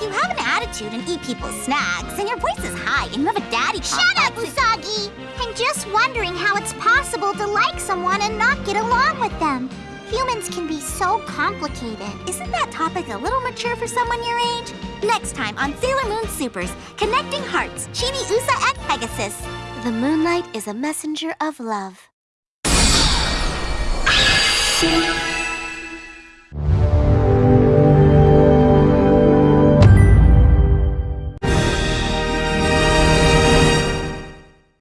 You have an attitude and eat people's snacks, and your voice is high, and you have a daddy Shut up, Usagi! I'm just wondering how it's possible to like someone and not get along with them. Humans can be so complicated. Isn't that topic a little mature for someone your age? Next time on Sailor Moon Supers, Connecting Hearts, Chibi Usa and Pegasus. The moonlight is a messenger of love.